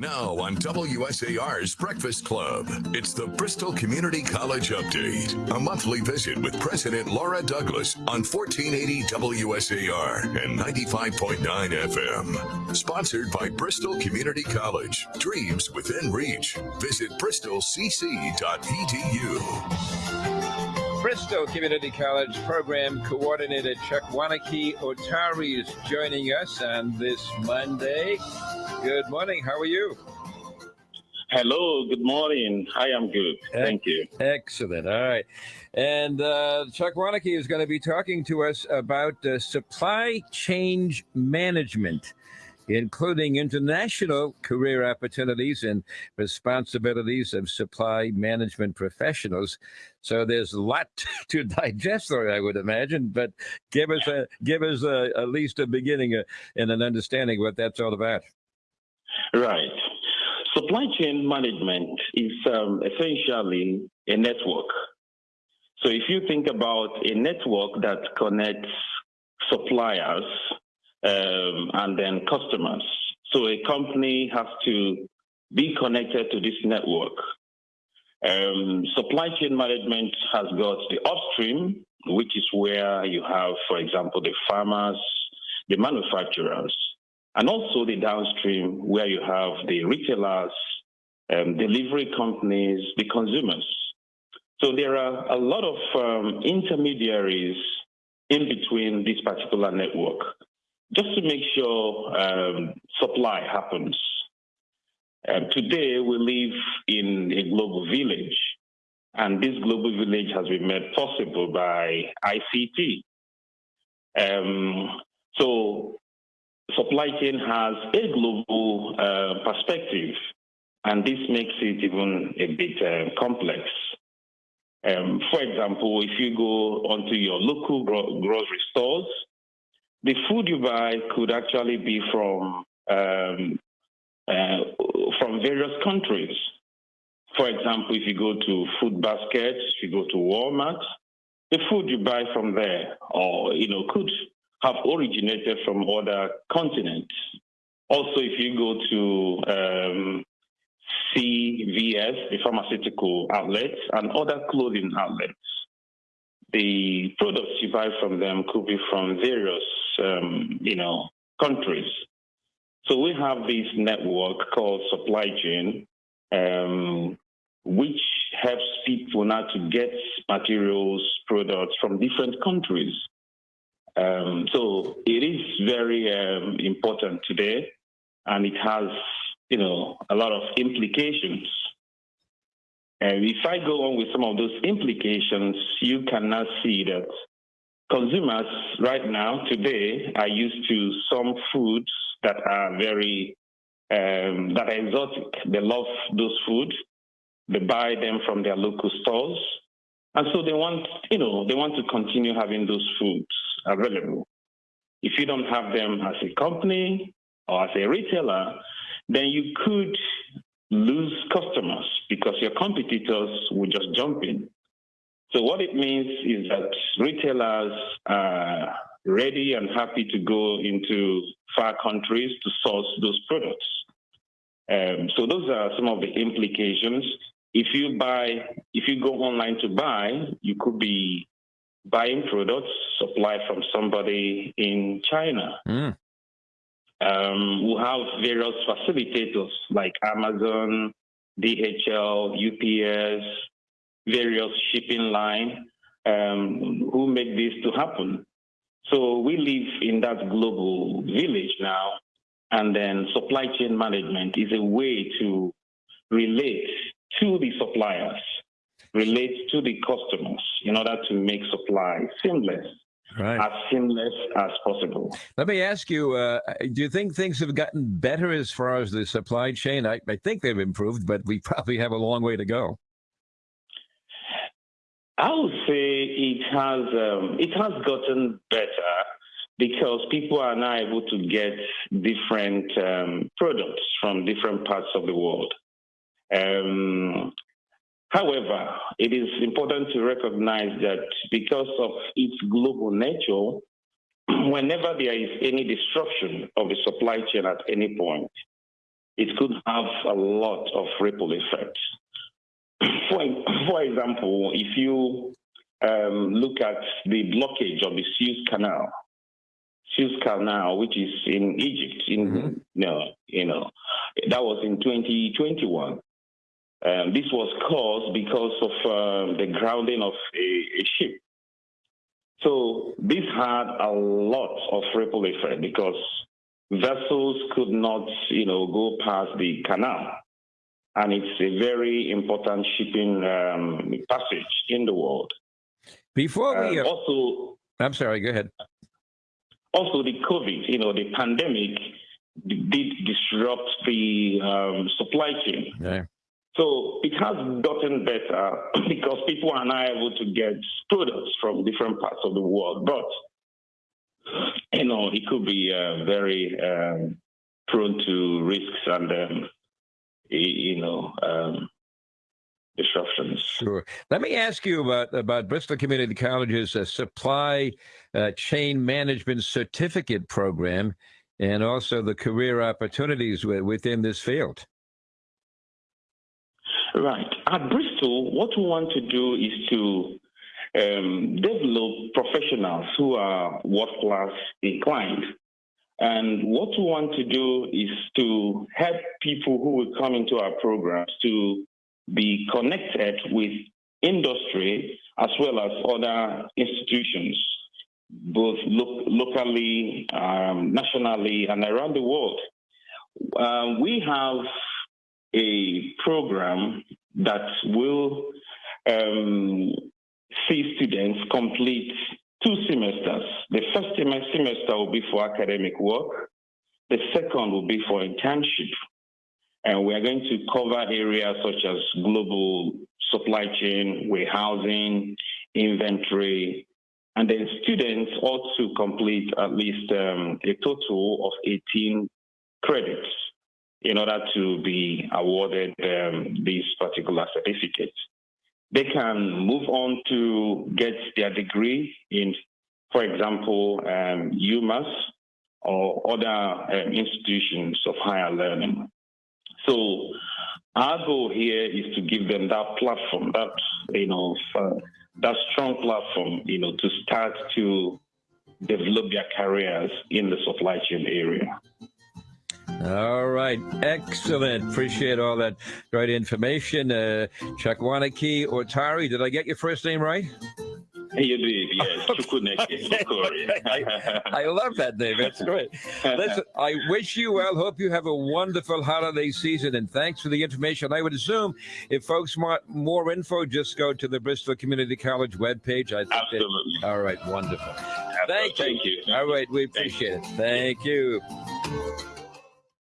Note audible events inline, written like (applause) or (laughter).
Now on WSAR's Breakfast Club, it's the Bristol Community College Update, a monthly visit with President Laura Douglas on 1480 WSAR and 95.9 FM. Sponsored by Bristol Community College. Dreams within reach. Visit bristolcc.edu. Bristol Community College Program Coordinator Chuck Wanakee Otari is joining us on this Monday. Good morning. How are you? Hello. Good morning. I am good. Thank you. Excellent. All right. And uh, Chuck Wanakee is going to be talking to us about uh, supply chain management, including international career opportunities and responsibilities of supply management professionals. So there's a lot (laughs) to digest there, I would imagine. But give us a give us a, at least a beginning uh, and an understanding of what that's all about. Right. Supply chain management is um, essentially a network. So if you think about a network that connects suppliers um, and then customers, so a company has to be connected to this network. Um, supply chain management has got the upstream, which is where you have, for example, the farmers, the manufacturers, and also the downstream where you have the retailers, um, delivery companies, the consumers. So there are a lot of um, intermediaries in between this particular network, just to make sure um, supply happens. today, we live in a global village, and this global village has been made possible by ICT. Um, so supply chain has a global uh, perspective, and this makes it even a bit uh, complex. Um, for example, if you go onto your local gro grocery stores, the food you buy could actually be from um, uh, from various countries. For example, if you go to Food Basket, if you go to Walmart, the food you buy from there, or you know, could have originated from other continents. Also, if you go to um, CVS, the pharmaceutical outlets, and other clothing outlets, the products you buy from them could be from various, um, you know, countries. So we have this network called supply chain, um, which helps people now to get materials, products from different countries. Um, so it is very um, important today, and it has, you know, a lot of implications. And if I go on with some of those implications, you cannot see that consumers right now, today, are used to some foods that are very, um, that are exotic. They love those foods. They buy them from their local stores. And so they want, you know, they want to continue having those foods available. If you don't have them as a company or as a retailer, then you could lose customers because your competitors will just jump in. So what it means is that retailers are ready and happy to go into far countries to source those products. Um, so those are some of the implications. If you buy, if you go online to buy, you could be buying products supplied from somebody in China. Mm. Um, we have various facilitators like Amazon, DHL, UPS, various shipping line um, who make this to happen. So we live in that global village now, and then supply chain management is a way to relate to the suppliers relate to the customers in order to make supply seamless. Right. As seamless as possible. Let me ask you: uh, Do you think things have gotten better as far as the supply chain? I, I think they've improved, but we probably have a long way to go. I would say it has um, it has gotten better because people are now able to get different um, products from different parts of the world. Um, However, it is important to recognize that because of its global nature, (clears throat) whenever there is any disruption of the supply chain at any point, it could have a lot of ripple effects. (clears throat) For, for example, if you um, look at the blockage of the Suez Canal, Suez Canal, which is in Egypt, in mm-hmm. you, know, you know, that was in 2021. Um, this was caused because of uh, the grounding of a, a, ship. So this had a lot of ripple effect because vessels could not, you know, go past the canal. And it's a very important shipping um, passage in the world. Before we uh, also, I'm sorry. Go ahead. Also, the COVID, you know, the pandemic did disrupt the um, supply chain. Yeah. So it has gotten better (clears throat) because people are now able to get students from different parts of the world. But you know, it could be uh, very um, prone to risks and, um, you know, um, disruptions. Sure. Let me ask you about about Bristol Community College's uh, supply uh, chain management certificate program, and also the career opportunities within this field. Right. At Bristol, what we want to do is to um, develop professionals who are world class inclined. And what we want to do is to help people who will come into our programs to be connected with industry as well as other institutions, both lo- locally, um, nationally, and around the world. Uh, we have a program that will um, see students complete two semesters. The first semester will be for academic work. The second will be for internship. And we are going to cover areas such as global supply chain, warehousing, inventory, and then students ought to complete at least um, a total of 18 credits in order to be awarded um, these particular certificates. They can move on to get their degree in, for example, um, UMass or other um, institutions of higher learning. So our goal here is to give them that platform, that you know, that strong platform, you know, to start to develop their careers in the supply chain area. All right. Excellent. Appreciate all that great information. Uh, Chakwanaki Otari, did I get your first name right? You did, yes. (laughs) I, I, love that name. That's great. Listen, I wish you well. Hope you have a wonderful holiday season, and thanks for the information. I would assume if folks want more info, just go to the Bristol Community College webpage. I think Absolutely. That, all right, wonderful. Absolutely. Thank you. Thank you. All right, we appreciate it. Thank you.